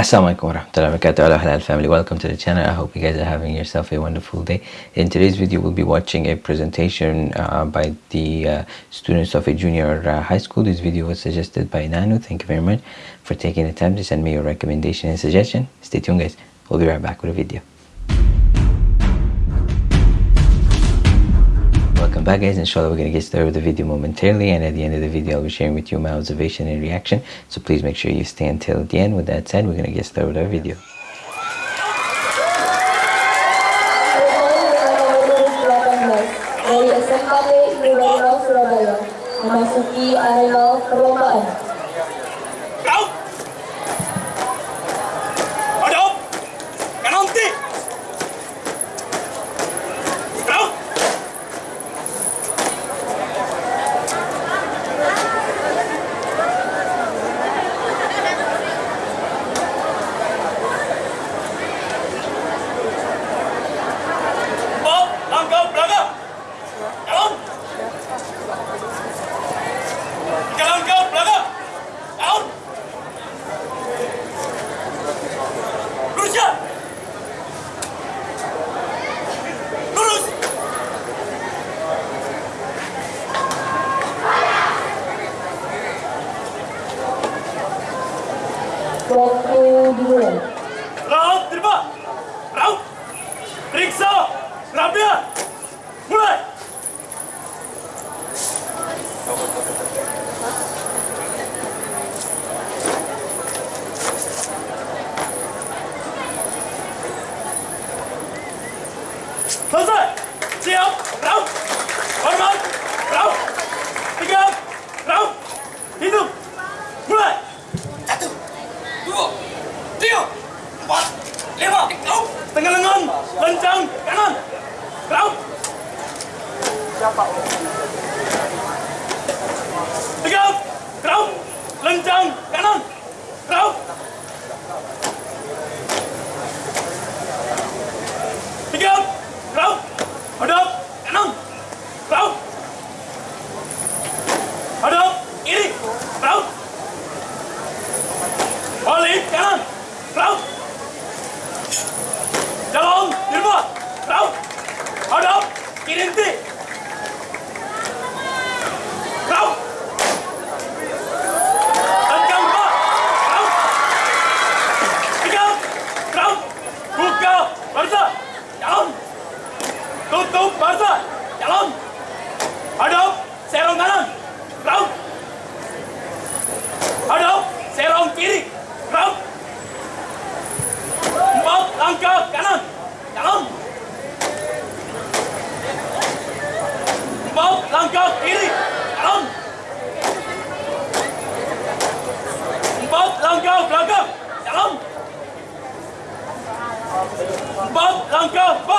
Assalamualaikum warahmatullahi wabarakatuh. Hello halal family. Welcome to the channel. I hope you guys are having yourself a wonderful day. In today's video we'll be watching a presentation uh, by the uh, students of a junior uh, high school. This video was suggested by Nanu. Thank you very much for taking the time to send me your recommendation and suggestion. Stay tuned guys. We'll be right back with a video welcome back guys inshallah we're gonna get started with the video momentarily and at the end of the video i'll be sharing with you my observation and reaction so please make sure you stay until the end with that said we're gonna get started with our video Raut terima! Raut! Periksa! Rabia! 刚刚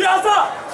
미 안.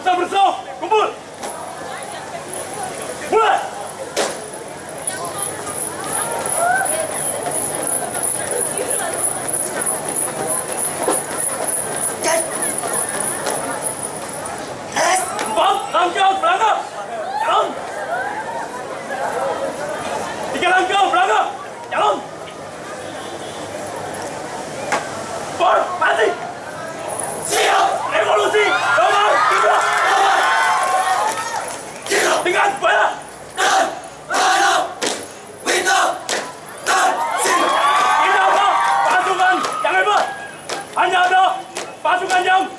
Pressão, pressão!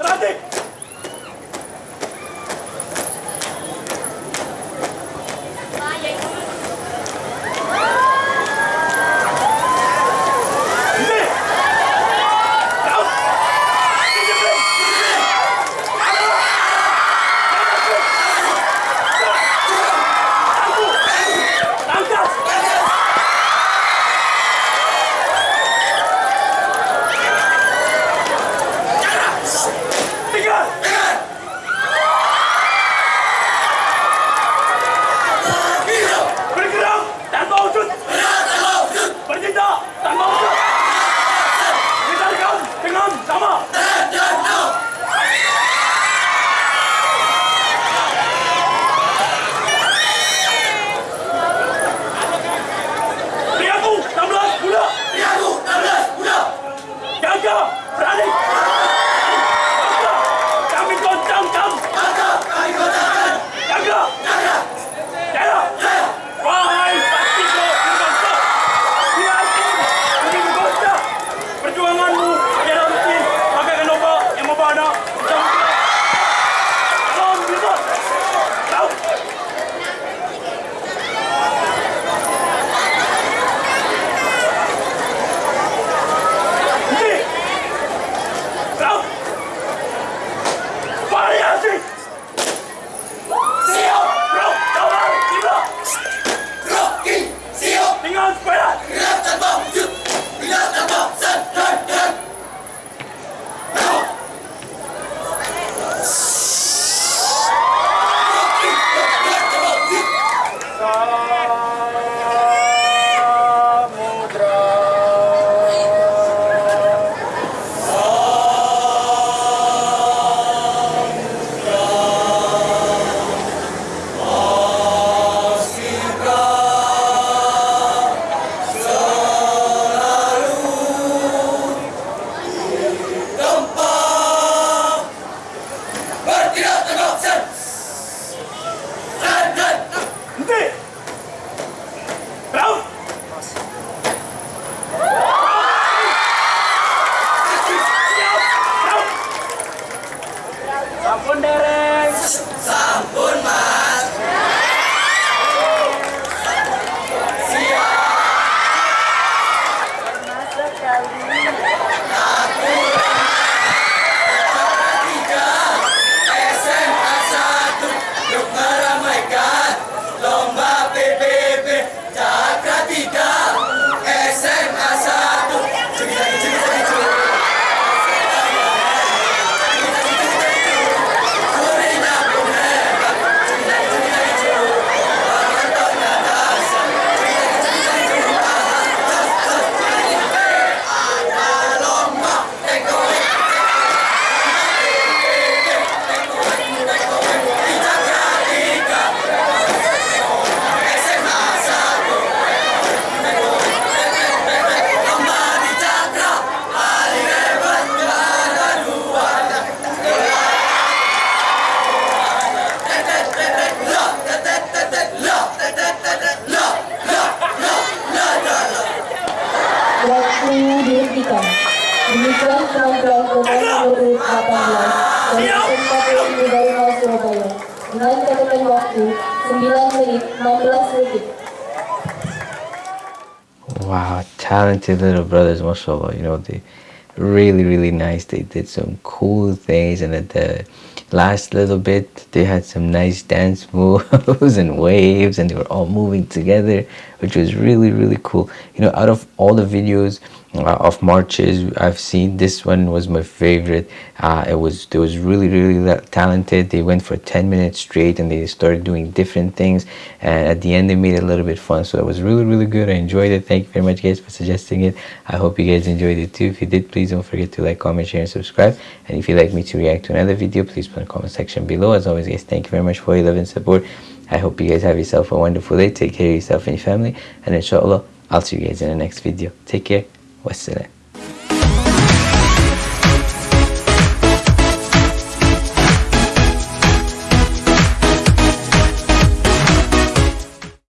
Trave! Nomor urut 18 dari SMK PNU Darmau Surabaya dengan catatan waktu 9 menit 16 detik. Wow, talented little brothers, mashallah. You know, they really, really nice. They did some cool things, and the last little bit, they had some nice dance moves and waves, and they were all moving together, which was really, really cool. You know, out of all the videos uh, of marches I've seen, this one was my favorite. Uh, it was it was really, really talented. They went for 10 minutes straight, and they started doing different things. And at the end, they made it a little bit fun. So it was really, really good. I enjoyed it. Thank you very much, guys, for suggesting it. I hope you guys enjoyed it too. If you did, please don't forget to like, comment, share, and subscribe. And if you'd like me to react to another video, please put in the comment section below. As always, guys, thank you very much for your love and support. I hope you guys have yourself a wonderful day. Take care of yourself and your family. And inshallah, I'll see you guys in the next video. Take care. Wassalam.